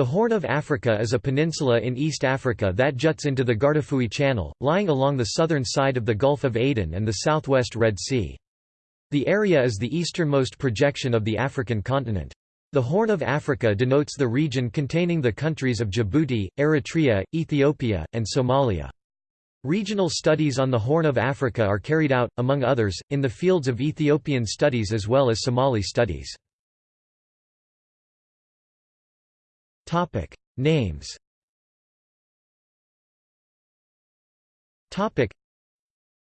The Horn of Africa is a peninsula in East Africa that juts into the Guardafui Channel, lying along the southern side of the Gulf of Aden and the southwest Red Sea. The area is the easternmost projection of the African continent. The Horn of Africa denotes the region containing the countries of Djibouti, Eritrea, Ethiopia, and Somalia. Regional studies on the Horn of Africa are carried out, among others, in the fields of Ethiopian studies as well as Somali studies. Topic: Names. Topic: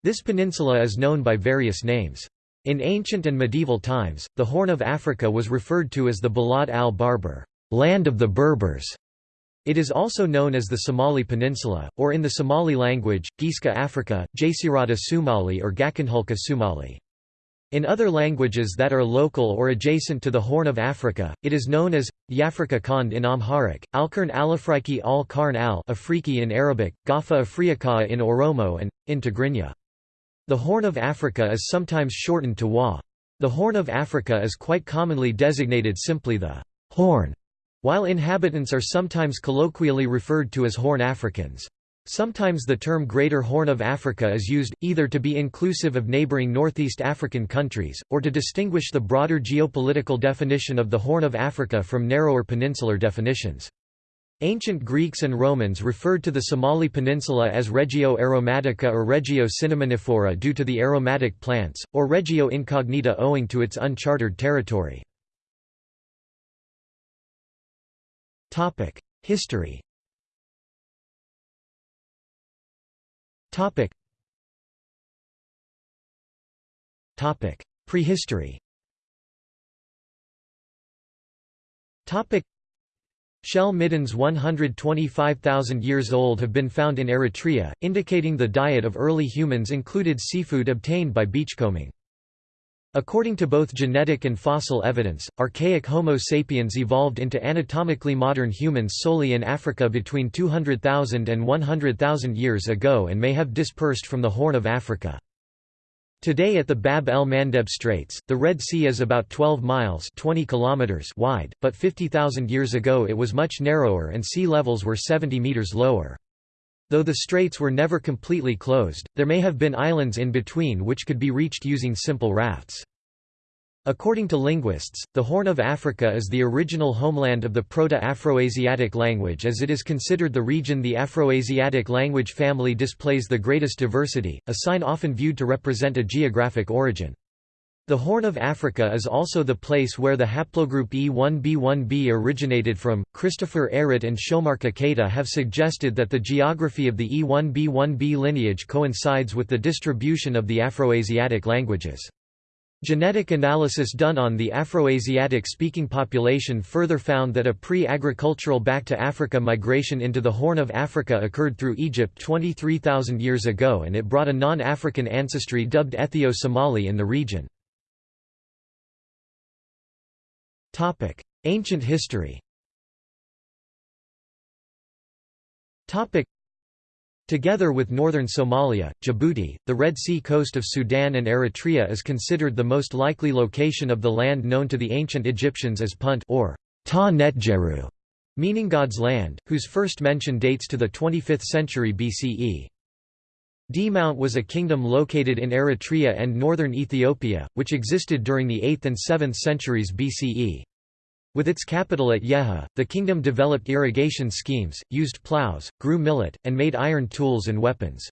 This peninsula is known by various names. In ancient and medieval times, the Horn of Africa was referred to as the Balad al-Barbar, land of the Berbers. It is also known as the Somali Peninsula, or in the Somali language, Giska Africa, Jasirata Somali or Gakanhulka Sumali. In other languages that are local or adjacent to the Horn of Africa, it is known as Yafrika Kond in Amharic, Alkarn Alafriki al Karn al Afriki in Arabic, Gafa Afriaka in Oromo and, in Tigrinya. The Horn of Africa is sometimes shortened to Wa. The Horn of Africa is quite commonly designated simply the Horn, while inhabitants are sometimes colloquially referred to as Horn Africans. Sometimes the term Greater Horn of Africa is used, either to be inclusive of neighboring Northeast African countries, or to distinguish the broader geopolitical definition of the Horn of Africa from narrower peninsular definitions. Ancient Greeks and Romans referred to the Somali Peninsula as Regio aromatica or Regio cinnamonifera due to the aromatic plants, or Regio incognita owing to its uncharted territory. History Topic. Topic. Prehistory. Topic. Shell middens 125,000 years old have been found in Eritrea, indicating the diet of early humans included seafood obtained by beachcombing. According to both genetic and fossil evidence, archaic Homo sapiens evolved into anatomically modern humans solely in Africa between 200,000 and 100,000 years ago and may have dispersed from the Horn of Africa. Today at the Bab el-Mandeb Straits, the Red Sea is about 12 miles 20 kilometers wide, but 50,000 years ago it was much narrower and sea levels were 70 meters lower. Though the straits were never completely closed, there may have been islands in between which could be reached using simple rafts. According to linguists, the Horn of Africa is the original homeland of the Proto-Afroasiatic language as it is considered the region the Afroasiatic language family displays the greatest diversity, a sign often viewed to represent a geographic origin. The Horn of Africa is also the place where the haplogroup E1b1b originated from. Christopher Ehret and Shomarka Keita have suggested that the geography of the E1b1b lineage coincides with the distribution of the Afroasiatic languages. Genetic analysis done on the Afroasiatic speaking population further found that a pre-agricultural back-to-Africa migration into the Horn of Africa occurred through Egypt 23,000 years ago and it brought a non-African ancestry dubbed Ethio-Somali in the region. Topic: Ancient history. Topic: Together with northern Somalia, Djibouti, the Red Sea coast of Sudan and Eritrea is considered the most likely location of the land known to the ancient Egyptians as Punt or Ta Netjeru, meaning God's land, whose first mention dates to the 25th century BCE. Mount was a kingdom located in Eritrea and northern Ethiopia, which existed during the 8th and 7th centuries BCE. With its capital at Yeha, the kingdom developed irrigation schemes, used plows, grew millet, and made iron tools and weapons.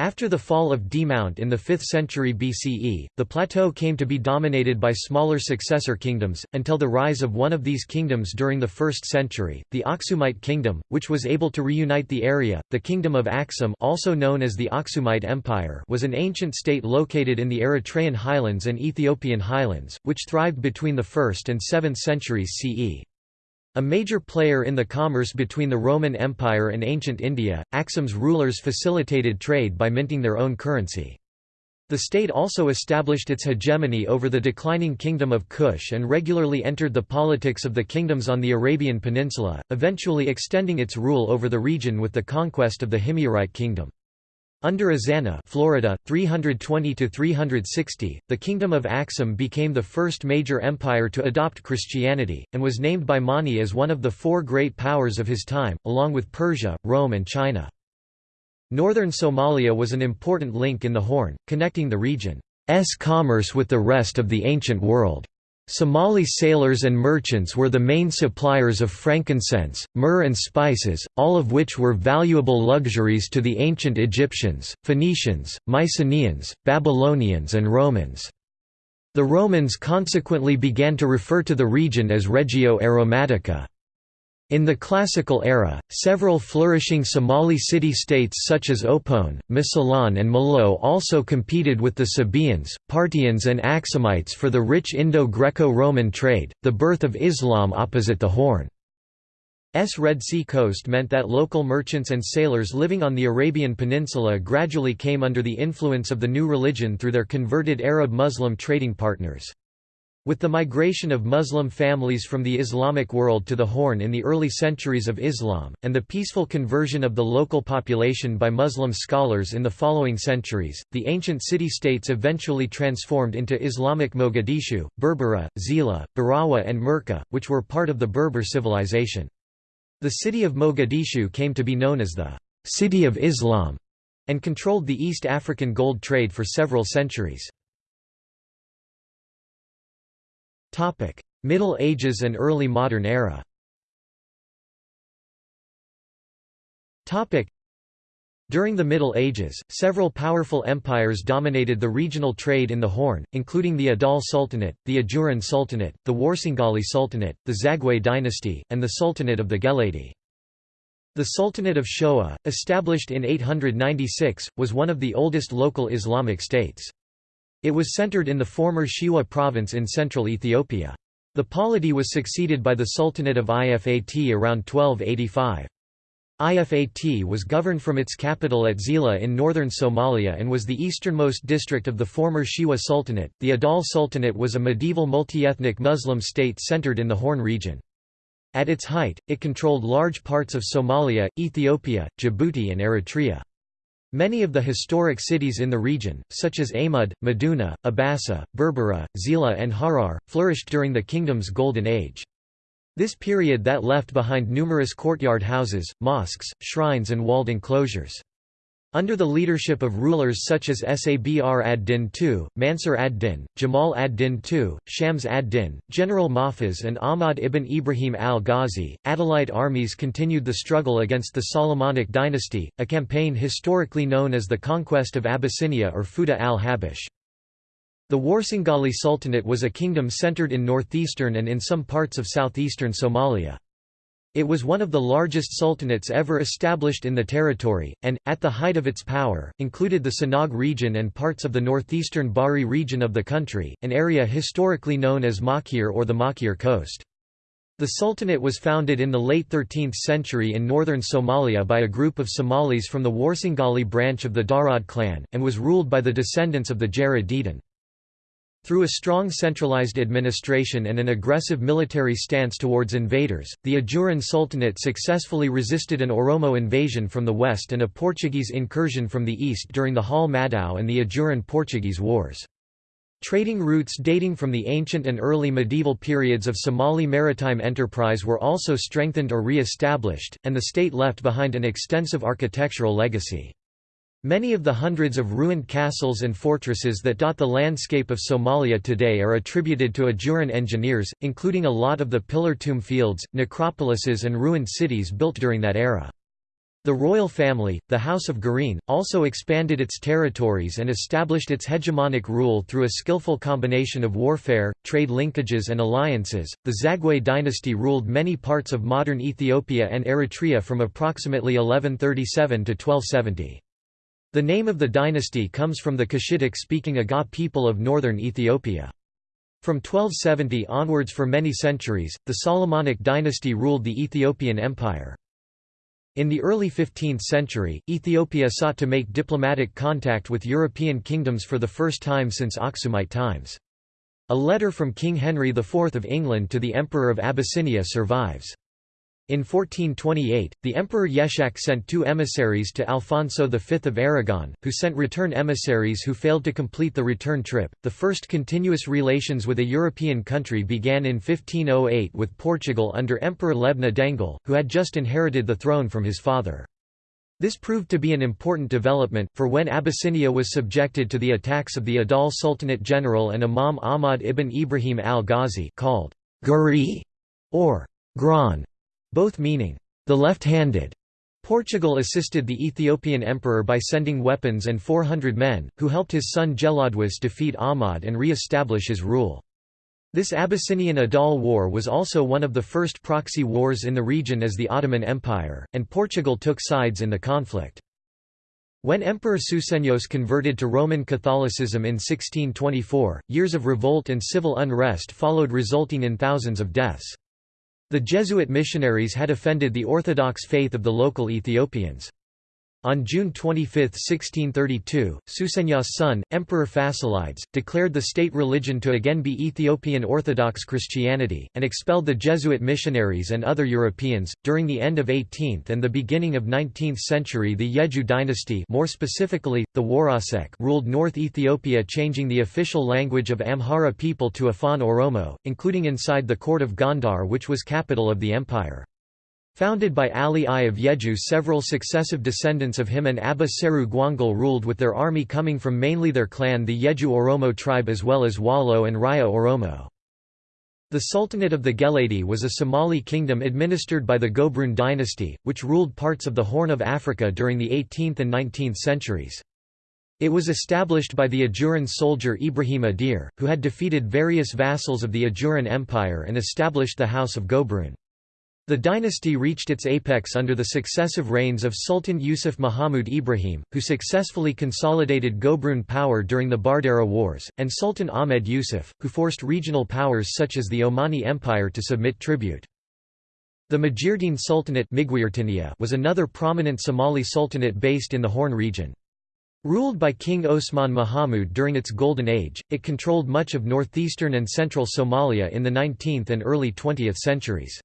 After the fall of D Mount in the 5th century BCE, the plateau came to be dominated by smaller successor kingdoms, until the rise of one of these kingdoms during the 1st century, the Aksumite kingdom, which was able to reunite the area. The kingdom of Aksum also known as the Aksumite Empire was an ancient state located in the Eritrean highlands and Ethiopian highlands, which thrived between the 1st and 7th centuries CE. A major player in the commerce between the Roman Empire and ancient India, Aksum's rulers facilitated trade by minting their own currency. The state also established its hegemony over the declining kingdom of Kush and regularly entered the politics of the kingdoms on the Arabian Peninsula, eventually extending its rule over the region with the conquest of the Himyarite kingdom. Under Ezana Florida, 320–360, the Kingdom of Axum became the first major empire to adopt Christianity, and was named by Mani as one of the four great powers of his time, along with Persia, Rome and China. Northern Somalia was an important link in the Horn, connecting the region's commerce with the rest of the ancient world. Somali sailors and merchants were the main suppliers of frankincense, myrrh and spices, all of which were valuable luxuries to the ancient Egyptians, Phoenicians, Mycenaeans, Babylonians and Romans. The Romans consequently began to refer to the region as Regio Aromatica. In the Classical era, several flourishing Somali city-states such as Opone, Mosylon and Malao also competed with the Sabaeans, Parthians and Axumites for the rich Indo-Greco-Roman trade. The birth of Islam opposite the Horn. S Red Sea coast meant that local merchants and sailors living on the Arabian Peninsula gradually came under the influence of the new religion through their converted Arab-Muslim trading partners. With the migration of Muslim families from the Islamic world to the Horn in the early centuries of Islam, and the peaceful conversion of the local population by Muslim scholars in the following centuries, the ancient city-states eventually transformed into Islamic Mogadishu, Berbera, Zila, Barawa and Merka, which were part of the Berber civilization. The city of Mogadishu came to be known as the «City of Islam» and controlled the East African gold trade for several centuries. Topic: Middle Ages and Early Modern Era. Topic: During the Middle Ages, several powerful empires dominated the regional trade in the Horn, including the Adal Sultanate, the Ajuran Sultanate, the Warsangali Sultanate, the Zagwe dynasty, and the Sultanate of the Geledi. The Sultanate of Shoa, established in 896, was one of the oldest local Islamic states. It was centered in the former Shewa province in central Ethiopia. The polity was succeeded by the Sultanate of Ifat around 1285. Ifat was governed from its capital at Zila in northern Somalia and was the easternmost district of the former Shewa Sultanate. The Adal Sultanate was a medieval multi-ethnic Muslim state centered in the Horn region. At its height, it controlled large parts of Somalia, Ethiopia, Djibouti and Eritrea. Many of the historic cities in the region, such as Amud, Maduna, Abasa, Berbera, Zila and Harar, flourished during the kingdom's Golden Age. This period that left behind numerous courtyard houses, mosques, shrines and walled enclosures. Under the leadership of rulers such as Sabr ad-Din II, Mansur ad-Din, Jamal ad-Din II, Shams ad-Din, General Mahfuz and Ahmad ibn Ibrahim al-Ghazi, Adalite armies continued the struggle against the Solomonic dynasty, a campaign historically known as the Conquest of Abyssinia or Futuh al-Habash. The Warsangali Sultanate was a kingdom centered in northeastern and in some parts of southeastern Somalia. It was one of the largest sultanates ever established in the territory, and, at the height of its power, included the Sanaag region and parts of the northeastern Bari region of the country, an area historically known as Maakhir or the Maakhir Coast. The Sultanate was founded in the late 13th century in northern Somalia by a group of Somalis from the Warsangali branch of the Darod clan, and was ruled by the descendants of the Gerad Dhidhin. Through a strong centralized administration and an aggressive military stance towards invaders, the Ajuran Sultanate successfully resisted an Oromo invasion from the west and a Portuguese incursion from the east during the Hal Madao and the Ajuran-Portuguese Wars. Trading routes dating from the ancient and early medieval periods of Somali maritime enterprise were also strengthened or re-established, and the state left behind an extensive architectural legacy. Many of the hundreds of ruined castles and fortresses that dot the landscape of Somalia today are attributed to Ajuran engineers, including a lot of the pillar tomb fields, necropolises and ruined cities built during that era. The royal family, the House of Gareen, also expanded its territories and established its hegemonic rule through a skillful combination of warfare, trade linkages and alliances. The Zagwe dynasty ruled many parts of modern Ethiopia and Eritrea from approximately 1137 to 1270. The name of the dynasty comes from the Cushitic-speaking Agaw people of northern Ethiopia. From 1270 onwards for many centuries, the Solomonic dynasty ruled the Ethiopian Empire. In the early 15th century, Ethiopia sought to make diplomatic contact with European kingdoms for the first time since Aksumite times. A letter from King Henry IV of England to the Emperor of Abyssinia survives. In 1428, the Emperor Yeshak sent two emissaries to Alfonso V of Aragon, who sent return emissaries who failed to complete the return trip. The first continuous relations with a European country began in 1508 with Portugal under Emperor Lebna Dengel, who had just inherited the throne from his father. This proved to be an important development, for when Abyssinia was subjected to the attacks of the Adal Sultanate general and Imam Ahmad ibn Ibrahim al-Ghazi called Guri or Gran both meaning, the left-handed. Portugal assisted the Ethiopian emperor by sending weapons and 400 men, who helped his son Gelawdewos defeat Ahmad and re-establish his rule. This Abyssinian Adal War was also one of the first proxy wars in the region as the Ottoman Empire, and Portugal took sides in the conflict. When Emperor Susenyos converted to Roman Catholicism in 1624, years of revolt and civil unrest followed resulting in thousands of deaths. The Jesuit missionaries had offended the Orthodox faith of the local Ethiopians. On June 25, 1632, Susenyos' son, Emperor Fasilides, declared the state religion to again be Ethiopian Orthodox Christianity, and expelled the Jesuit missionaries and other Europeans. During the end of 18th and the beginning of 19th century, the Yeju dynasty, more specifically the Warasek, ruled North Ethiopia, changing the official language of Amhara people to Afan Oromo, including inside the court of Gondar, which was capital of the empire. Founded by Ali I of Yeju several successive descendants of him and Abba Seru Gwangul ruled with their army coming from mainly their clan the Yeju Oromo tribe as well as Wallo and Raya Oromo. The Sultanate of the Geledi was a Somali kingdom administered by the Gobroon dynasty, which ruled parts of the Horn of Africa during the 18th and 19th centuries. It was established by the Ajuran soldier Ibrahim Adeer, who had defeated various vassals of the Ajuran Empire and established the House of Gobroon. The dynasty reached its apex under the successive reigns of Sultan Yusuf Muhammad Ibrahim, who successfully consolidated Gobroon power during the Bardera Wars, and Sultan Ahmed Yusuf, who forced regional powers such as the Omani Empire to submit tribute. The Majeerteen Sultanate was another prominent Somali sultanate based in the Horn region. Ruled by King Osman Mahamud during its Golden Age, it controlled much of northeastern and central Somalia in the 19th and early 20th centuries.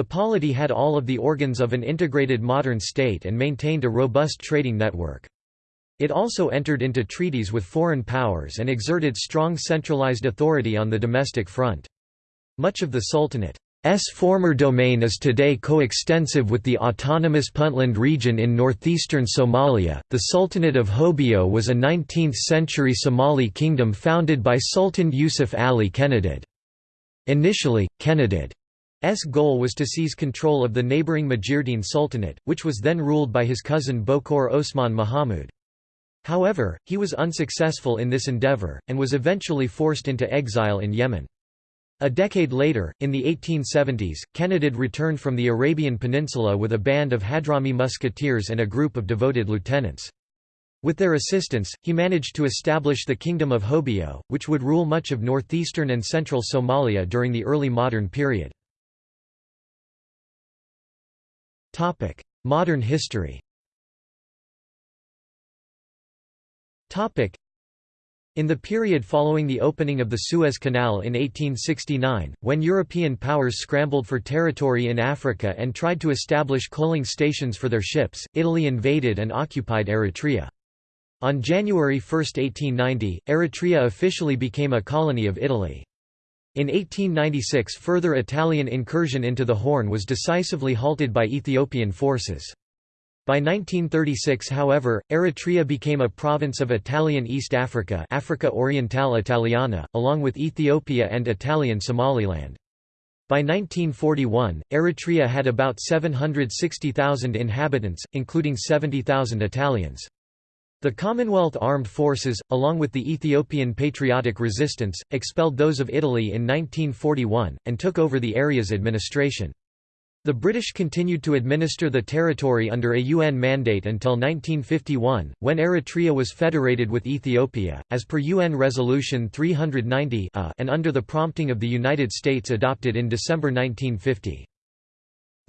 The polity had all of the organs of an integrated modern state and maintained a robust trading network. It also entered into treaties with foreign powers and exerted strong centralized authority on the domestic front. Much of the Sultanate's former domain is today coextensive with the autonomous Puntland region in northeastern Somalia. The Sultanate of Hobyo was a 19th century Somali kingdom founded by Sultan Yusuf Ali Kenadid. Initially, Kenadid goal was to seize control of the neighbouring Majeerteen Sultanate, which was then ruled by his cousin Bokor Osman Mahamud. However, he was unsuccessful in this endeavour, and was eventually forced into exile in Yemen. A decade later, in the 1870s, Kenadid returned from the Arabian Peninsula with a band of Hadrami musketeers and a group of devoted lieutenants. With their assistance, he managed to establish the Kingdom of Hobyo, which would rule much of northeastern and central Somalia during the early modern period. Topic: Modern history. Topic: in the period following the opening of the Suez Canal in 1869, when European powers scrambled for territory in Africa and tried to establish coaling stations for their ships, Italy invaded and occupied Eritrea. On January 1, 1890, Eritrea officially became a colony of Italy. In 1896 further Italian incursion into the Horn was decisively halted by Ethiopian forces. By 1936 however, Eritrea became a province of Italian East Africa Africa Orientale Italiana, along with Ethiopia and Italian Somaliland. By 1941, Eritrea had about 760,000 inhabitants, including 70,000 Italians. The Commonwealth Armed Forces, along with the Ethiopian Patriotic Resistance, expelled those of Italy in 1941, and took over the area's administration. The British continued to administer the territory under a UN mandate until 1951, when Eritrea was federated with Ethiopia, as per UN Resolution 390 and under the prompting of the United States adopted in December 1950.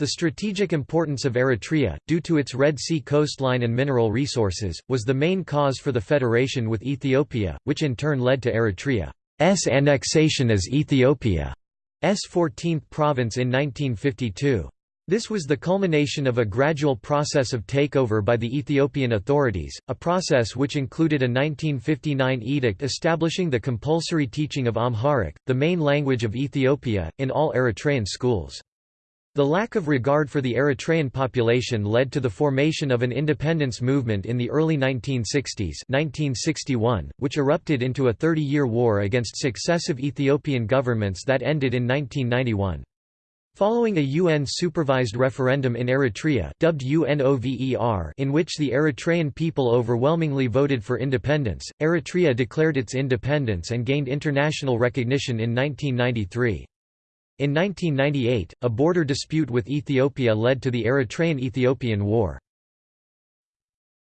The strategic importance of Eritrea, due to its Red Sea coastline and mineral resources, was the main cause for the federation with Ethiopia, which in turn led to Eritrea's annexation as Ethiopia's 14th province in 1952. This was the culmination of a gradual process of takeover by the Ethiopian authorities, a process which included a 1959 edict establishing the compulsory teaching of Amharic, the main language of Ethiopia, in all Eritrean schools. The lack of regard for the Eritrean population led to the formation of an independence movement in the early 1960s 1961, which erupted into a 30-year war against successive Ethiopian governments that ended in 1991. Following a UN-supervised referendum in Eritrea dubbed UNOVER in which the Eritrean people overwhelmingly voted for independence, Eritrea declared its independence and gained international recognition in 1993. In 1998, a border dispute with Ethiopia led to the Eritrean–Ethiopian War.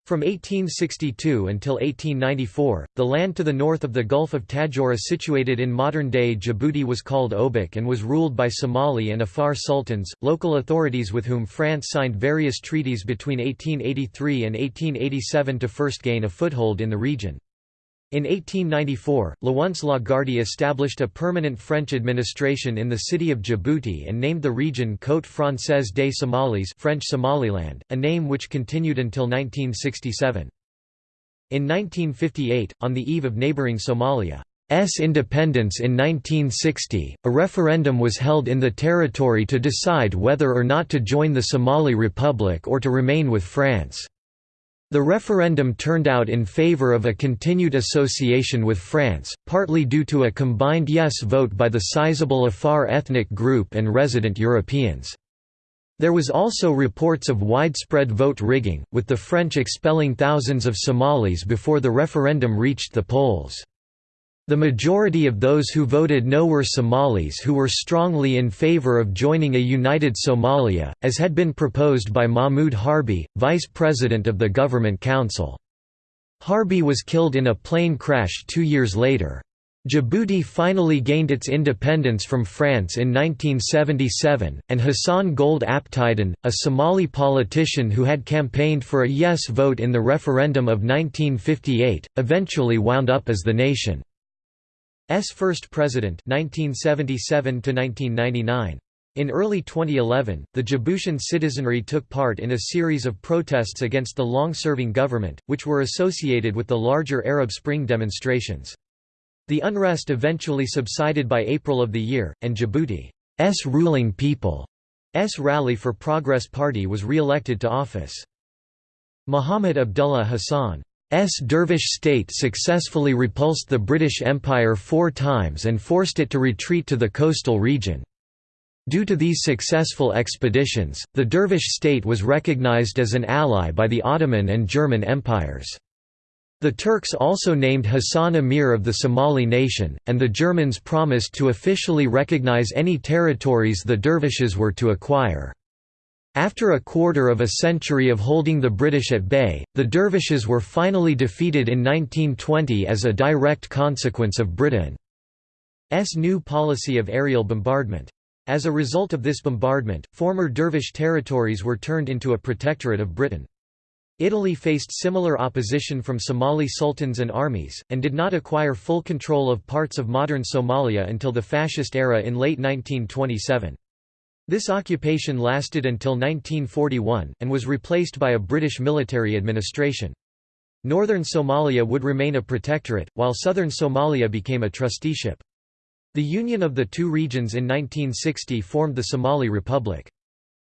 From 1862 until 1894, the land to the north of the Gulf of Tadjoura situated in modern-day Djibouti was called Obock and was ruled by Somali and Afar sultans, local authorities with whom France signed various treaties between 1883 and 1887 to first gain a foothold in the region. In 1894, Lawrence Lagarde established a permanent French administration in the city of Djibouti and named the region Côte Française des Somalis French Somaliland, a name which continued until 1967. In 1958, on the eve of neighbouring Somalia's independence in 1960, a referendum was held in the territory to decide whether or not to join the Somali Republic or to remain with France. The referendum turned out in favor of a continued association with France, partly due to a combined yes vote by the sizable Afar ethnic group and resident Europeans. There was also reports of widespread vote rigging, with the French expelling thousands of Somalis before the referendum reached the polls. The majority of those who voted no were Somalis who were strongly in favor of joining a united Somalia, as had been proposed by Mahmoud Harbi, vice president of the Government Council. Harbi was killed in a plane crash two years later. Djibouti finally gained its independence from France in 1977, and Hassan Gouled Aptidon, a Somali politician who had campaigned for a yes vote in the referendum of 1958, eventually wound up as the nation. S first president 1977 1999. In early 2011, the Djiboutian citizenry took part in a series of protests against the long-serving government, which were associated with the larger Arab Spring demonstrations. The unrest eventually subsided by April of the year, and Djibouti's ruling People's Rally for Progress Party was re-elected to office. Mohamed Abdullah Hassan dervish state successfully repulsed the British Empire four times and forced it to retreat to the coastal region. Due to these successful expeditions, the dervish state was recognized as an ally by the Ottoman and German empires. The Turks also named Hassan emir of the Somali nation, and the Germans promised to officially recognize any territories the dervishes were to acquire. After a quarter of a century of holding the British at bay, the dervishes were finally defeated in 1920 as a direct consequence of Britain's new policy of aerial bombardment. As a result of this bombardment, former dervish territories were turned into a protectorate of Britain. Italy faced similar opposition from Somali sultans and armies, and did not acquire full control of parts of modern Somalia until the fascist era in late 1927. This occupation lasted until 1941, and was replaced by a British military administration. Northern Somalia would remain a protectorate, while southern Somalia became a trusteeship. The union of the two regions in 1960 formed the Somali Republic.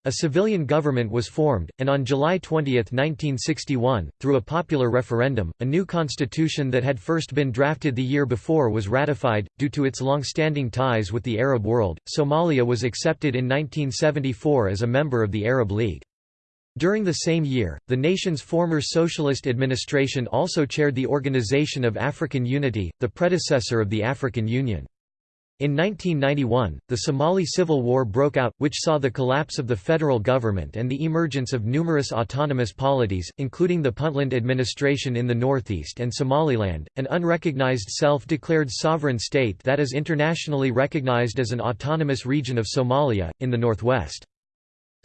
A civilian government was formed, and on July 20, 1961, through a popular referendum, a new constitution that had first been drafted the year before was ratified. Due to its long-standing ties with the Arab world, Somalia was accepted in 1974 as a member of the Arab League. During the same year, the nation's former socialist administration also chaired the Organization of African Unity, the predecessor of the African Union. In 1991, the Somali Civil War broke out, which saw the collapse of the federal government and the emergence of numerous autonomous polities, including the Puntland administration in the northeast and Somaliland, an unrecognized self-declared sovereign state that is internationally recognized as an autonomous region of Somalia, in the northwest.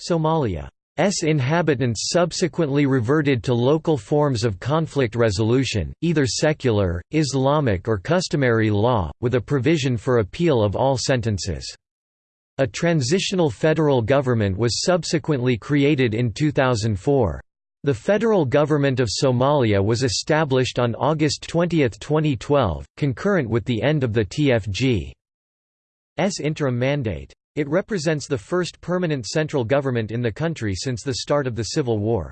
Somalia S inhabitants subsequently reverted to local forms of conflict resolution, either secular, Islamic or customary law, with a provision for appeal of all sentences. A transitional federal government was subsequently created in 2004. The federal government of Somalia was established on August 20, 2012, concurrent with the end of the TFG's interim mandate. It represents the first permanent central government in the country since the start of the civil war.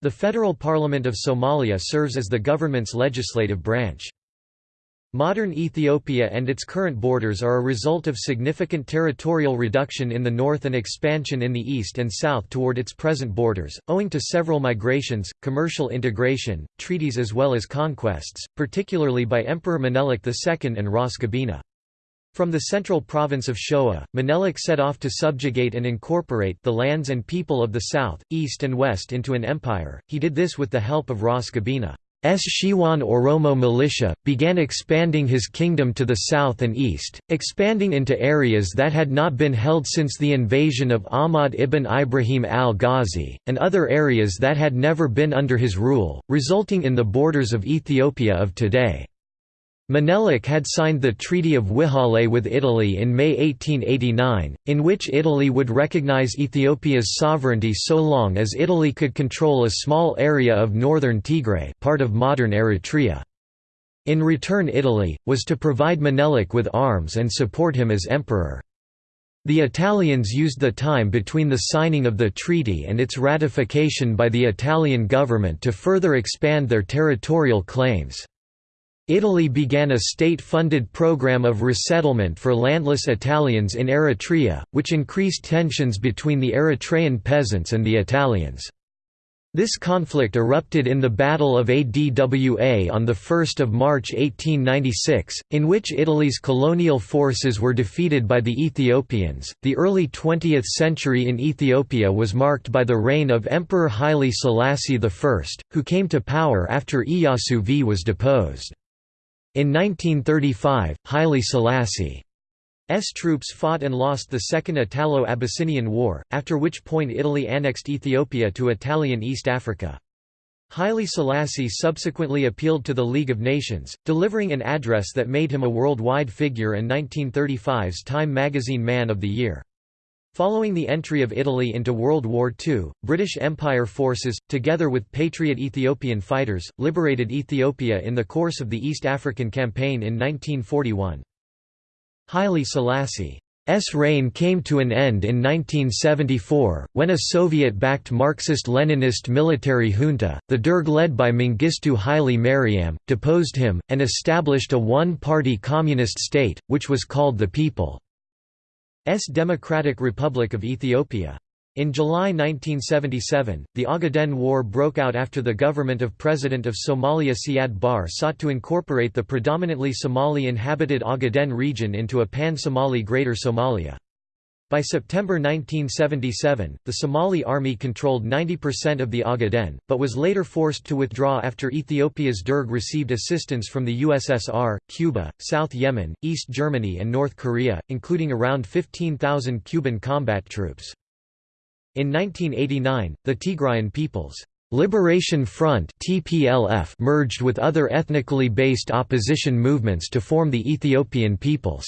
The Federal Parliament of Somalia serves as the government's legislative branch. Modern Ethiopia and its current borders are a result of significant territorial reduction in the north and expansion in the east and south toward its present borders, owing to several migrations, commercial integration, treaties as well as conquests, particularly by Emperor Menelik II and Ras Gobana. From the central province of Shoa, Menelik set off to subjugate and incorporate the lands and people of the south, east and west into an empire, he did this with the help of Ras Gobana. S. Shewan Oromo militia, began expanding his kingdom to the south and east, expanding into areas that had not been held since the invasion of Ahmad ibn Ibrahim al-Ghazi, and other areas that had never been under his rule, resulting in the borders of Ethiopia of today. Menelik had signed the Treaty of Wuchale with Italy in May 1889, in which Italy would recognize Ethiopia's sovereignty so long as Italy could control a small area of northern Tigray part of modern Eritrea. In return Italy, was to provide Menelik with arms and support him as emperor. The Italians used the time between the signing of the treaty and its ratification by the Italian government to further expand their territorial claims. Italy began a state-funded program of resettlement for landless Italians in Eritrea, which increased tensions between the Eritrean peasants and the Italians. This conflict erupted in the Battle of Adwa on 1 March 1896, in which Italy's colonial forces were defeated by the Ethiopians. The early 20th century in Ethiopia was marked by the reign of Emperor Haile Selassie I, who came to power after Iyasu V was deposed. In 1935, Haile Selassie's troops fought and lost the Second Italo-Abyssinian War, after which point Italy annexed Ethiopia to Italian East Africa. Haile Selassie subsequently appealed to the League of Nations, delivering an address that made him a worldwide figure and 1935's Time magazine Man of the Year. Following the entry of Italy into World War II, British Empire forces, together with Patriot Ethiopian fighters, liberated Ethiopia in the course of the East African Campaign in 1941. Haile Selassie's reign came to an end in 1974, when a Soviet-backed Marxist-Leninist military junta, the Derg led by Mengistu Haile Mariam, deposed him, and established a one-party communist state, which was called the People. S Democratic Republic of Ethiopia. In July 1977, the Ogaden War broke out after the government of President of Somalia Siad Barre sought to incorporate the predominantly Somali-inhabited Ogaden region into a pan-Somali Greater Somalia. By September 1977, the Somali army controlled 90% of the Ogaden, but was later forced to withdraw after Ethiopia's Derg received assistance from the USSR, Cuba, South Yemen, East Germany and North Korea, including around 15,000 Cuban combat troops. In 1989, the Tigrayan People's Liberation Front (TPLF) merged with other ethnically based opposition movements to form the Ethiopian People's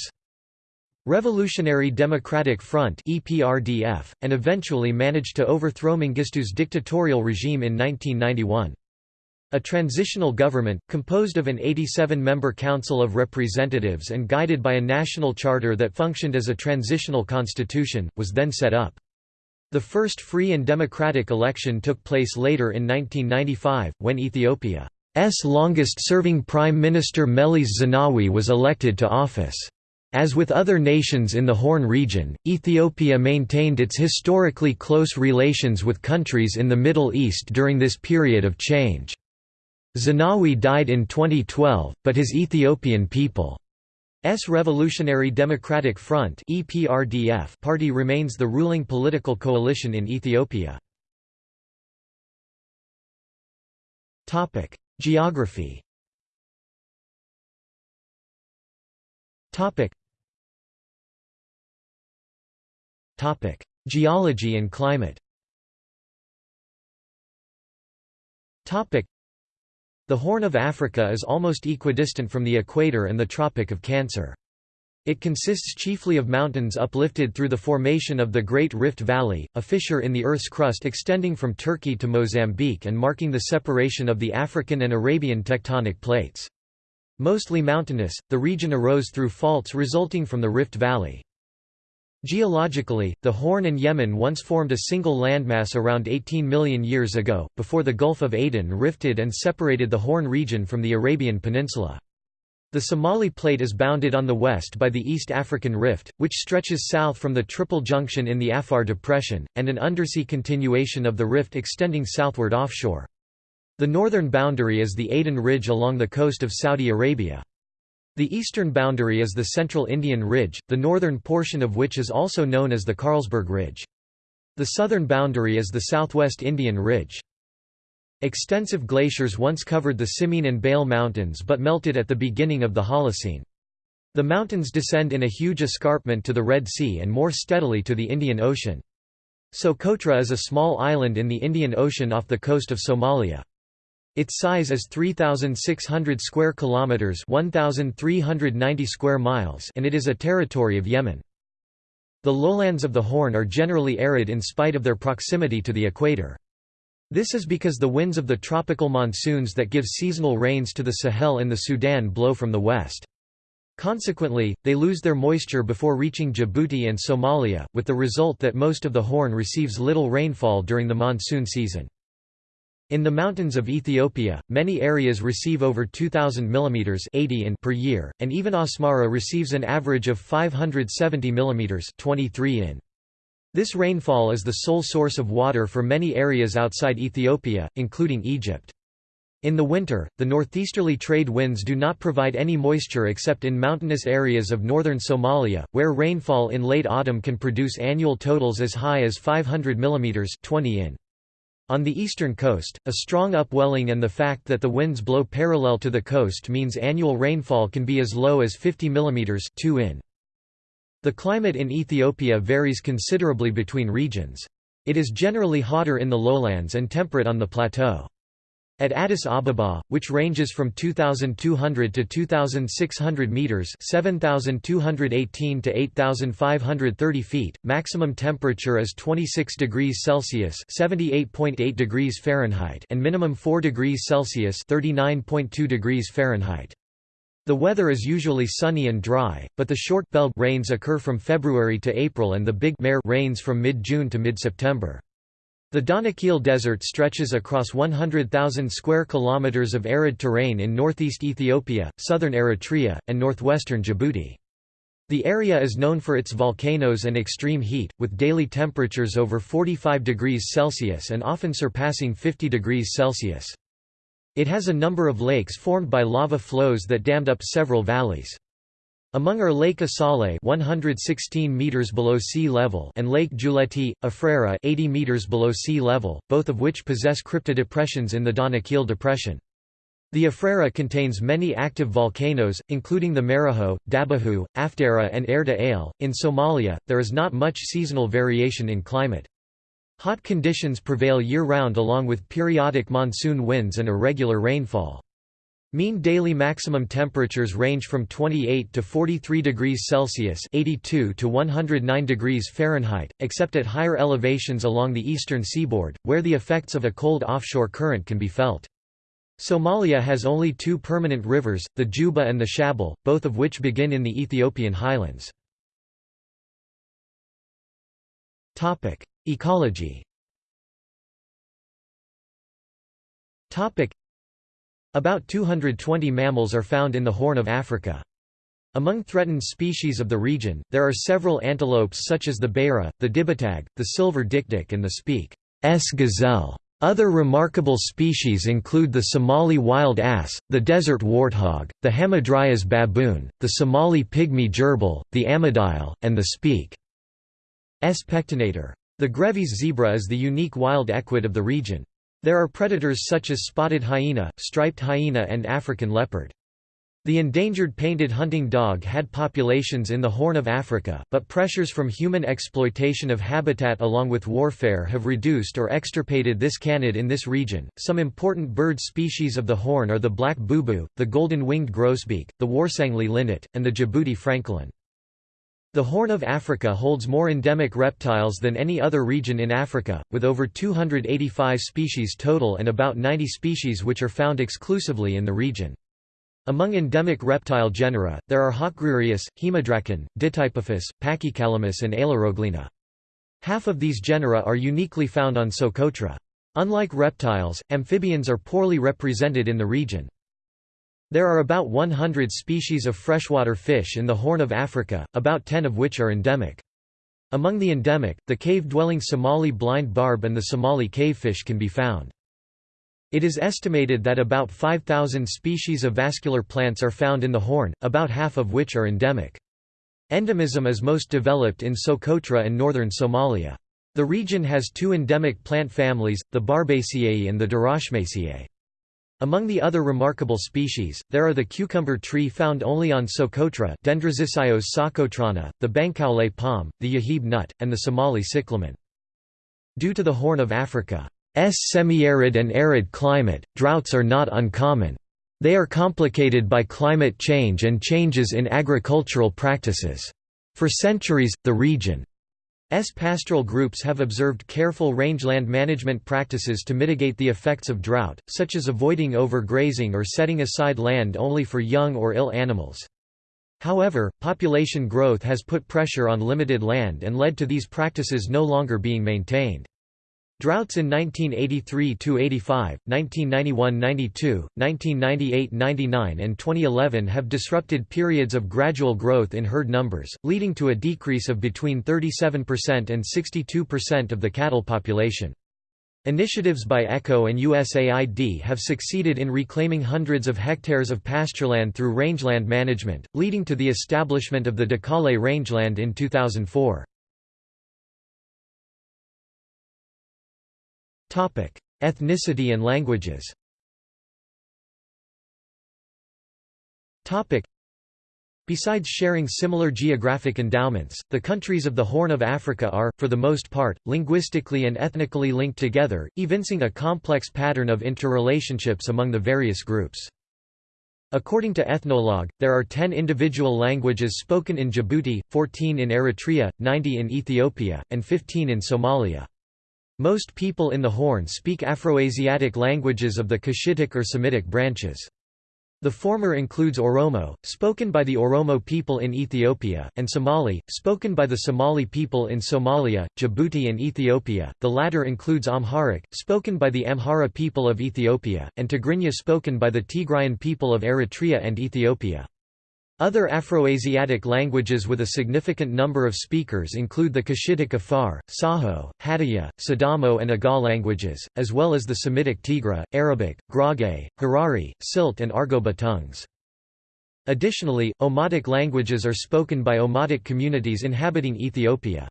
Revolutionary Democratic Front (EPRDF), and eventually managed to overthrow Mengistu's dictatorial regime in 1991. A transitional government, composed of an 87-member Council of Representatives and guided by a national charter that functioned as a transitional constitution, was then set up. The first free and democratic election took place later in 1995, when Ethiopia's longest-serving Prime Minister Meles Zenawi was elected to office. As with other nations in the Horn region, Ethiopia maintained its historically close relations with countries in the Middle East during this period of change. Zenawi died in 2012, but his Ethiopian People's Revolutionary Democratic Front (EPRDF) party remains the ruling political coalition in Ethiopia. Topic: Geography Geology and climate The Horn of Africa is almost equidistant from the equator and the Tropic of Cancer. It consists chiefly of mountains uplifted through the formation of the Great Rift Valley, a fissure in the Earth's crust extending from Turkey to Mozambique and marking the separation of the African and Arabian tectonic plates. Mostly mountainous, the region arose through faults resulting from the Rift Valley. Geologically, the Horn and Yemen once formed a single landmass around 18 million years ago, before the Gulf of Aden rifted and separated the Horn region from the Arabian Peninsula. The Somali Plate is bounded on the west by the East African Rift, which stretches south from the Triple Junction in the Afar Depression, and an undersea continuation of the rift extending southward offshore. The northern boundary is the Aden Ridge along the coast of Saudi Arabia. The eastern boundary is the Central Indian Ridge, the northern portion of which is also known as the Carlsberg Ridge. The southern boundary is the Southwest Indian Ridge. Extensive glaciers once covered the Simien and Bale Mountains but melted at the beginning of the Holocene. The mountains descend in a huge escarpment to the Red Sea and more steadily to the Indian Ocean. Socotra is a small island in the Indian Ocean off the coast of Somalia. Its size is 3600 square kilometers, 1390 square miles, and it is a territory of Yemen. The lowlands of the Horn are generally arid in spite of their proximity to the equator. This is because the winds of the tropical monsoons that give seasonal rains to the Sahel and the Sudan blow from the west. Consequently, they lose their moisture before reaching Djibouti and Somalia, with the result that most of the Horn receives little rainfall during the monsoon season. In the mountains of Ethiopia, many areas receive over 2,000 mm 80 in per year, and even Asmara receives an average of 570 mm 23 in. This rainfall is the sole source of water for many areas outside Ethiopia, including Egypt. In the winter, the northeasterly trade winds do not provide any moisture except in mountainous areas of northern Somalia, where rainfall in late autumn can produce annual totals as high as 500 mm 20 in. On the eastern coast, a strong upwelling and the fact that the winds blow parallel to the coast means annual rainfall can be as low as 50 mm 2 in. The climate in Ethiopia varies considerably between regions. It is generally hotter in the lowlands and temperate on the plateau. At Addis Ababa, which ranges from 2,200 to 2,600 meters (7,218 to 8,530 feet), maximum temperature is 26 degrees Celsius (78.8 degrees Fahrenheit) and minimum 4 degrees Celsius (39.2 degrees Fahrenheit). The weather is usually sunny and dry, but the short bell rains occur from February to April and the big mare rains from mid-June to mid-September. The Danakil Desert stretches across 100,000 square kilometers of arid terrain in northeast Ethiopia, southern Eritrea, and northwestern Djibouti. The area is known for its volcanoes and extreme heat, with daily temperatures over 45 degrees Celsius and often surpassing 50 degrees Celsius. It has a number of lakes formed by lava flows that dammed up several valleys. Among are Lake Asale 116 meters below sea level and Lake Giuletti, Afrera 80 meters below sea level, both of which possess cryptodepressions in the Danakil Depression. The Afrera contains many active volcanoes, including the Maraho, Dabahu, Afdera and Erta Ale. In Somalia, there is not much seasonal variation in climate. Hot conditions prevail year-round along with periodic monsoon winds and irregular rainfall. Mean daily maximum temperatures range from 28 to 43 degrees Celsius (82 to 109 degrees Fahrenheit), except at higher elevations along the eastern seaboard, where the effects of a cold offshore current can be felt. Somalia has only two permanent rivers, the Juba and the Shabelle, both of which begin in the Ethiopian highlands. Ecology About 220 mammals are found in the Horn of Africa. Among threatened species of the region, there are several antelopes such as the beira, the dibatag, the silver dikdik and the speak S gazelle. Other remarkable species include the Somali wild ass, the desert warthog, the Hamadryas baboon, the Somali pygmy gerbil, the ammodile, and the speak S pectinator. The Grevy's zebra is the unique wild equid of the region. There are predators such as spotted hyena, striped hyena and African leopard. The endangered painted hunting dog had populations in the Horn of Africa, but pressures from human exploitation of habitat along with warfare have reduced or extirpated this canid in this region. Some important bird species of the Horn are the black boubou, the golden-winged grosbeak, the Warsangli linnet, and the Djibouti francolin. The Horn of Africa holds more endemic reptiles than any other region in Africa, with over 285 species total and about 90 species which are found exclusively in the region. Among endemic reptile genera, there are Haackgreerius, Haemodracon, Ditypophis, Pachycalamus and Ailuroglena. Half of these genera are uniquely found on Socotra. Unlike reptiles, amphibians are poorly represented in the region. There are about 100 species of freshwater fish in the Horn of Africa, about 10 of which are endemic. Among the endemic, the cave-dwelling Somali blind barb and the Somali cavefish can be found. It is estimated that about 5,000 species of vascular plants are found in the Horn, about half of which are endemic. Endemism is most developed in Socotra and northern Somalia. The region has two endemic plant families, the Barbeyaceae and the Dirachmaceae. Among the other remarkable species, there are the cucumber tree found only on Socotra socotrana, the Bankoualé palm, the Yeheb nut, and the Somali cyclamen. Due to the Horn of Africa's semi-arid and arid climate, droughts are not uncommon. They are complicated by climate change and changes in agricultural practices. For centuries, the region S pastoral groups have observed careful rangeland management practices to mitigate the effects of drought, such as avoiding overgrazing or setting aside land only for young or ill animals. However, population growth has put pressure on limited land and led to these practices no longer being maintained. Droughts in 1983–85, 1991–92, 1998–99 and 2011 have disrupted periods of gradual growth in herd numbers, leading to a decrease of between 37% and 62% of the cattle population. Initiatives by ECHO and USAID have succeeded in reclaiming hundreds of hectares of pastureland through rangeland management, leading to the establishment of the Dakale rangeland in 2004. Ethnicity and languages Besides sharing similar geographic endowments, the countries of the Horn of Africa are, for the most part, linguistically and ethnically linked together, evincing a complex pattern of interrelationships among the various groups. According to Ethnologue, there are 10 individual languages spoken in Djibouti, 14 in Eritrea, 90 in Ethiopia, and 15 in Somalia. Most people in the Horn speak Afroasiatic languages of the Cushitic or Semitic branches. The former includes Oromo, spoken by the Oromo people in Ethiopia, and Somali, spoken by the Somali people in Somalia, Djibouti and Ethiopia. The latter includes Amharic, spoken by the Amhara people of Ethiopia, and Tigrinya spoken by the Tigrayan people of Eritrea and Ethiopia. Other Afroasiatic languages with a significant number of speakers include the Cushitic Afar, Saho, Hadiyya, Sidamo and Agaw languages, as well as the Semitic Tigre, Arabic, Gurage, Harari, Silt and Argobba tongues. Additionally, Omotic languages are spoken by Omotic communities inhabiting Ethiopia's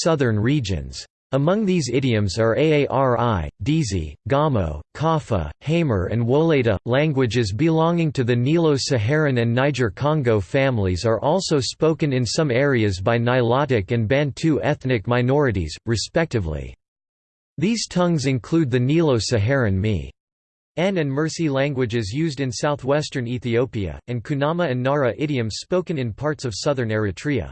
southern regions. Among these idioms are Aari, Dizi, Gamo, Kafa, Hamer and Woleta. Languages belonging to the Nilo-Saharan and Niger-Congo families are also spoken in some areas by Nilotic and Bantu ethnic minorities, respectively. These tongues include the Nilo-Saharan Mi. N and Mursi languages used in southwestern Ethiopia, and Kunama and Nara idioms spoken in parts of southern Eritrea.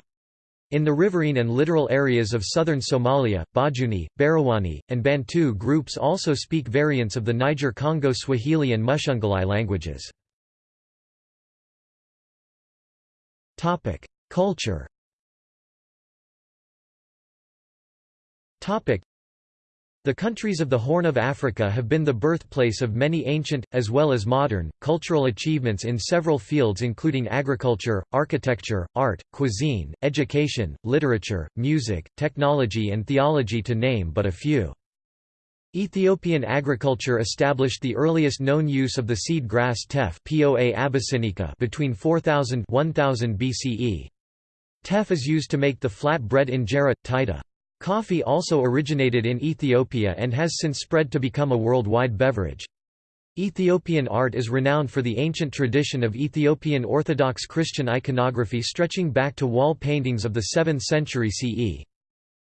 In the riverine and littoral areas of southern Somalia, Bajuni, Barawani, and Bantu groups also speak variants of the Niger-Congo Swahili and Mushungalai languages. Culture the countries of the Horn of Africa have been the birthplace of many ancient, as well as modern, cultural achievements in several fields including agriculture, architecture, art, cuisine, education, literature, music, technology and theology to name but a few. Ethiopian agriculture established the earliest known use of the seed grass teff Poa abyssinica between 4000 1000 BCE. Teff is used to make the flat bread injera, taita. Coffee also originated in Ethiopia and has since spread to become a worldwide beverage. Ethiopian art is renowned for the ancient tradition of Ethiopian Orthodox Christian iconography stretching back to wall paintings of the 7th century CE.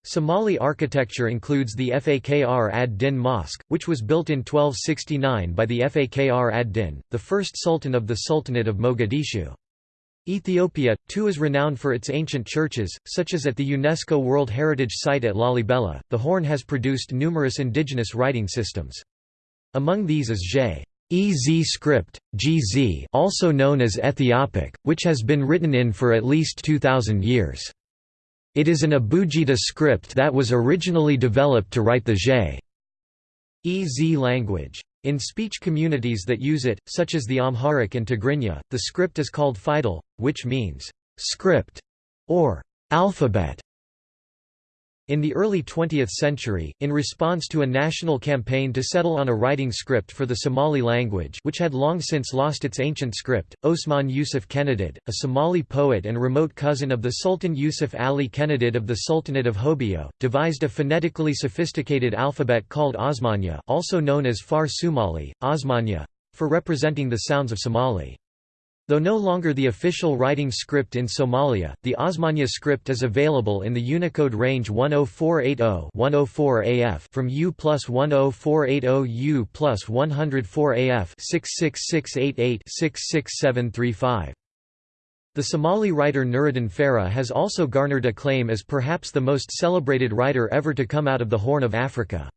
Somali architecture includes the Fakr ad-Din Mosque, which was built in 1269 by the Fakr ad-Din, the first sultan of the Sultanate of Mogadishu. Ethiopia, too is renowned for its ancient churches, such as at the UNESCO World Heritage Site at Lalibela. The Horn has produced numerous indigenous writing systems. Among these is J. EZ script, Ge'ez also known as Ethiopic, which has been written in for at least 2,000 years. It is an Abugida script that was originally developed to write the J. EZ language. In speech communities that use it, such as the Amharic and Tigrinya, the script is called Fidal, which means script or alphabet. In the early 20th century, in response to a national campaign to settle on a writing script for the Somali language which had long since lost its ancient script, Osman Yusuf Kenadid, a Somali poet and remote cousin of the Sultan Yusuf Ali Kenadid of the Sultanate of Hobyo, devised a phonetically sophisticated alphabet called Osmanya also known as Far Somali, Osmanya, for representing the sounds of Somali. Though no longer the official writing script in Somalia, the Osmanya script is available in the Unicode range 10480-104 AF from U plus 10480 U plus 104 AF 66688-66735. The Somali writer Nuruddin Farah has also garnered acclaim as perhaps the most celebrated writer ever to come out of the Horn of Africa.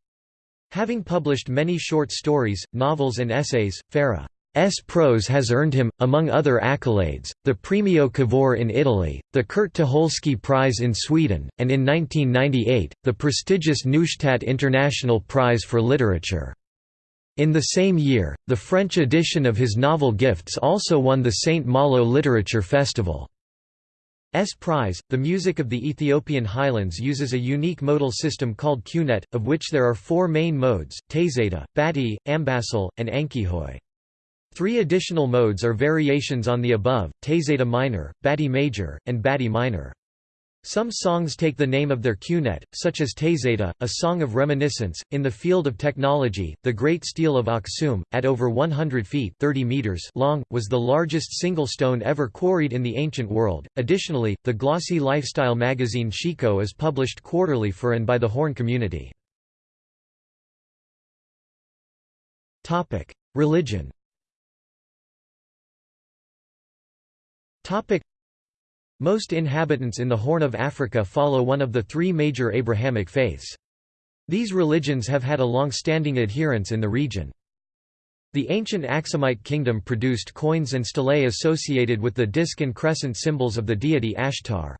Having published many short stories, novels and essays, Farah S. prose has earned him, among other accolades, the Premio Cavour in Italy, the Kurt Tucholsky Prize in Sweden, and in 1998, the prestigious Neustadt International Prize for Literature. In the same year, the French edition of his novel Gifts also won the St. Malo Literature Festival. S prize. The music of the Ethiopian highlands uses a unique modal system called Qunet, of which there are four main modes, Tezeta, Bati, Ambassel, and Ankihoy. Three additional modes are variations on the above, Tezeta minor, Bati major, and Bati minor. Some songs take the name of their Qunet, such as Tezeta, a song of reminiscence. In the field of technology, the Great Stele of Aksum, at over 100 feet 30 meters long, was the largest single stone ever quarried in the ancient world. Additionally, the glossy lifestyle magazine Sheeko is published quarterly for and by the Horn community. Religion Most inhabitants in the Horn of Africa follow one of the three major Abrahamic faiths. These religions have had a long-standing adherence in the region. The ancient Aksumite kingdom produced coins and stelae associated with the disk and crescent symbols of the deity Ashtar.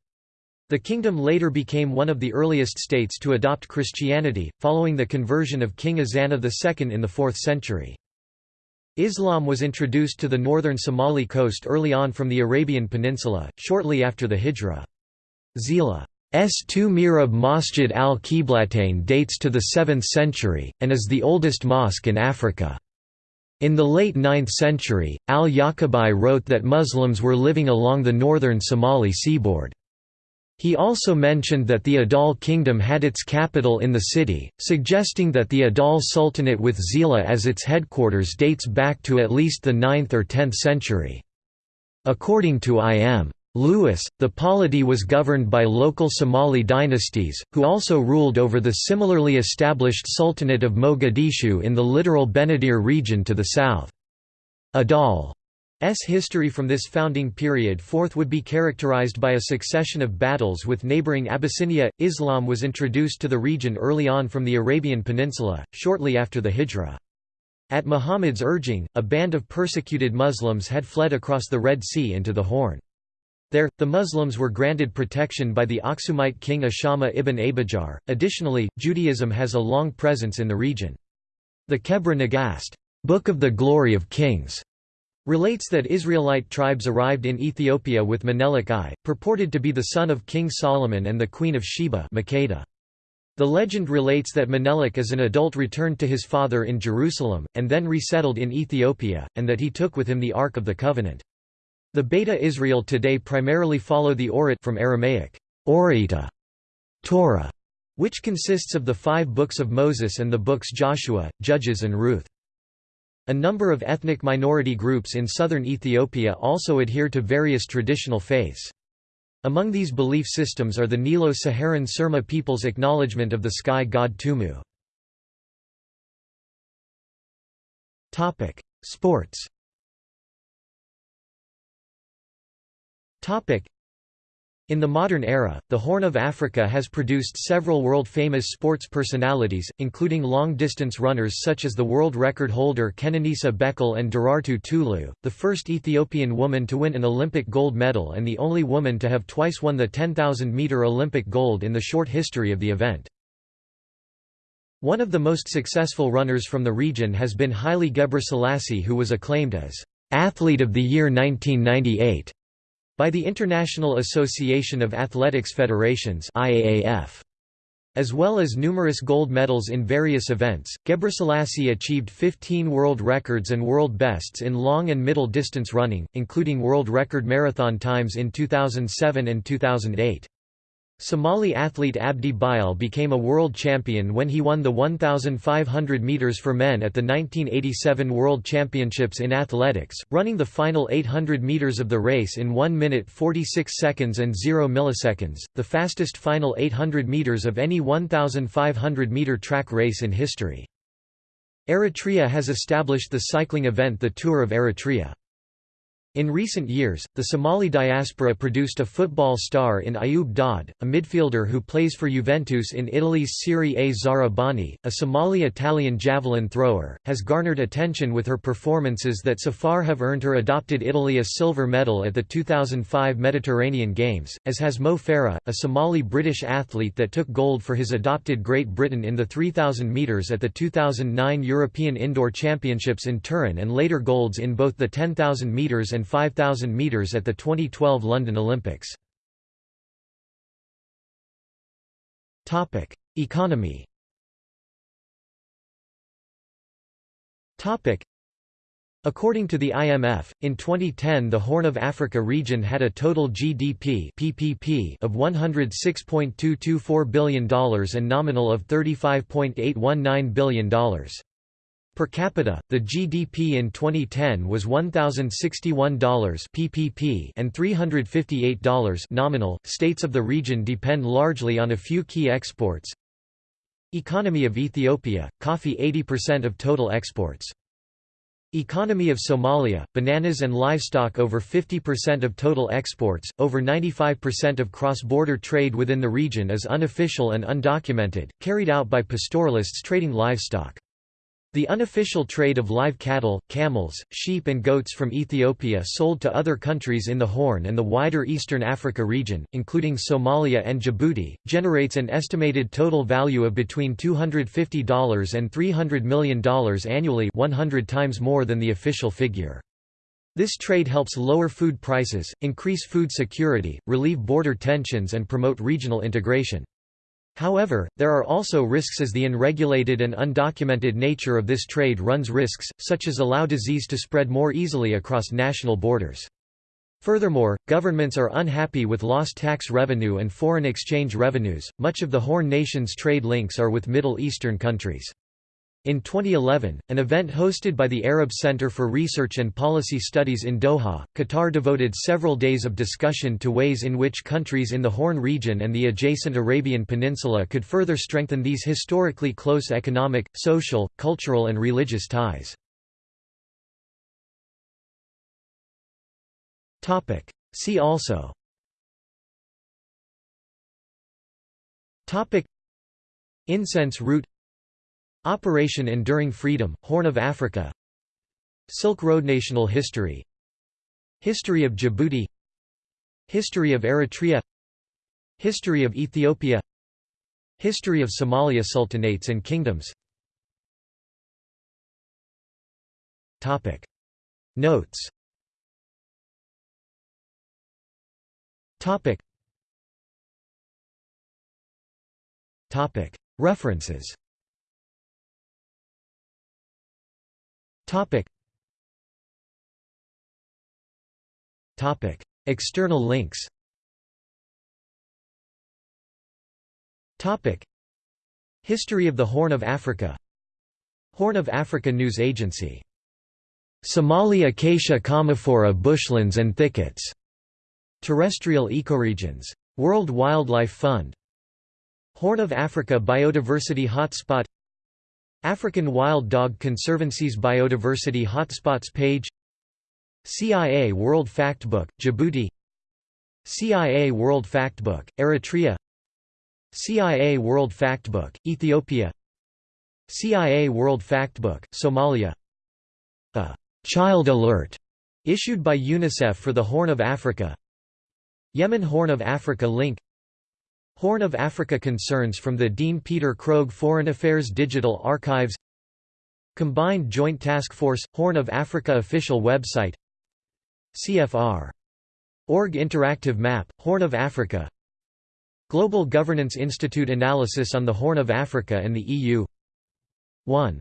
The kingdom later became one of the earliest states to adopt Christianity, following the conversion of King Ezana II in the 4th century. Islam was introduced to the northern Somali coast early on from the Arabian Peninsula, shortly after the Hijra. Zeila's two Mihrab Masjid al-Qiblatain dates to the 7th century, and is the oldest mosque in Africa. In the late 9th century, al-Yaqubi wrote that Muslims were living along the northern Somali seaboard. He also mentioned that the Adal kingdom had its capital in the city, suggesting that the Adal Sultanate with Zeila as its headquarters dates back to at least the 9th or 10th century. According to I.M. Lewis, the polity was governed by local Somali dynasties, who also ruled over the similarly established Sultanate of Mogadishu in the littoral Benadir region to the south. Adal history from this founding period forth would be characterized by a succession of battles with neighboring Abyssinia. Islam was introduced to the region early on from the Arabian Peninsula, shortly after the Hijra. At Muhammad's urging, a band of persecuted Muslims had fled across the Red Sea into the Horn. There, the Muslims were granted protection by the Aksumite king Ashama ibn Abijar. Additionally, Judaism has a long presence in the region. The Kebra Nagast, Book of the Glory of Kings, relates that Israelite tribes arrived in Ethiopia with Menelik I, purported to be the son of King Solomon and the Queen of Sheba Makeda. The legend relates that Menelik as an adult returned to his father in Jerusalem, and then resettled in Ethiopia, and that he took with him the Ark of the Covenant. The Beta Israel today primarily follow the Orit from Aramaic, Orita, Torah, which consists of the five books of Moses and the books Joshua, Judges and Ruth. A number of ethnic minority groups in southern Ethiopia also adhere to various traditional faiths. Among these belief systems are the Nilo-Saharan Surma people's acknowledgement of the sky god Tumu. Sports In the modern era, the Horn of Africa has produced several world-famous sports personalities, including long-distance runners such as the world record holder Kenenisa Bekele and Derartu Tulu, the first Ethiopian woman to win an Olympic gold medal and the only woman to have twice won the 10,000-metre Olympic gold in the short history of the event. One of the most successful runners from the region has been Haile Gebrselassie who was acclaimed as "'Athlete of the Year 1998' by the International Association of Athletics Federations IAAF. As well as numerous gold medals in various events, Gebrselassie achieved 15 world records and world bests in long and middle distance running, including world record marathon times in 2007 and 2008. Somali athlete Abdi Bile became a world champion when he won the 1,500 meters for men at the 1987 World Championships in Athletics, running the final 800 meters of the race in 1 minute 46 seconds and 0 milliseconds, the fastest final 800 meters of any 1,500 meter track race in history. Eritrea has established the cycling event the Tour of Eritrea. In recent years, the Somali diaspora produced a football star in Ayub Daud, a midfielder who plays for Juventus in Italy's Serie A Zahra Bani, a Somali-Italian javelin thrower, has garnered attention with her performances that so far have earned her adopted Italy a silver medal at the 2005 Mediterranean Games, as has Mo Farah, a Somali-British athlete that took gold for his adopted Great Britain in the 3000 metres at the 2009 European Indoor Championships in Turin and later golds in both the 10,000 metres and and 5,000 metres at the 2012 London Olympics. Economy According to the IMF, in 2010 the Horn of Africa region had a total GDP PPP of $106.224 billion and nominal of $35.819 billion. Per capita, the GDP in 2010 was $1,061 PPP and $358 nominal. States of the region depend largely on a few key exports. Economy of Ethiopia, coffee 80% of total exports. Economy of Somalia, bananas and livestock over 50% of total exports, over 95% of cross-border trade within the region is unofficial and undocumented, carried out by pastoralists trading livestock. The unofficial trade of live cattle, camels, sheep and goats from Ethiopia sold to other countries in the Horn and the wider Eastern Africa region, including Somalia and Djibouti, generates an estimated total value of between $250 and $300 million annually 100 times more than the official figure. This trade helps lower food prices, increase food security, relieve border tensions and promote regional integration. However, there are also risks as the unregulated and undocumented nature of this trade runs risks, such as allow disease to spread more easily across national borders. Furthermore, governments are unhappy with lost tax revenue and foreign exchange revenues. Much of the Horn nation's trade links are with Middle Eastern countries. In 2011, an event hosted by the Arab Center for Research and Policy Studies in Doha, Qatar devoted several days of discussion to ways in which countries in the Horn region and the adjacent Arabian Peninsula could further strengthen these historically close economic, social, cultural and religious ties. See also Incense route Operation Enduring Freedom, Horn of Africa. Silk Road National history. History of Djibouti. History of Eritrea. History of Ethiopia. History of Somalia Sultanates and kingdoms. Notes. References Topic. Topic. External links Topic. History of the Horn of Africa Horn of Africa News Agency Somali acacia commiphora bushlands and thickets. Terrestrial ecoregions. World Wildlife Fund. Horn of Africa Biodiversity Hotspot African Wild Dog Conservancy's Biodiversity Hotspots page CIA World Factbook, Djibouti CIA World Factbook, Eritrea CIA World Factbook, Ethiopia CIA World Factbook, Somalia. A «Child Alert» issued by UNICEF for the Horn of Africa. Yemen Horn of Africa link Horn of Africa concerns from the Dean Peter Krogh Foreign Affairs Digital Archives Combined Joint Task Force – Horn of Africa official website CFR. Org Interactive Map – Horn of Africa Global Governance Institute Analysis on the Horn of Africa and the EU 1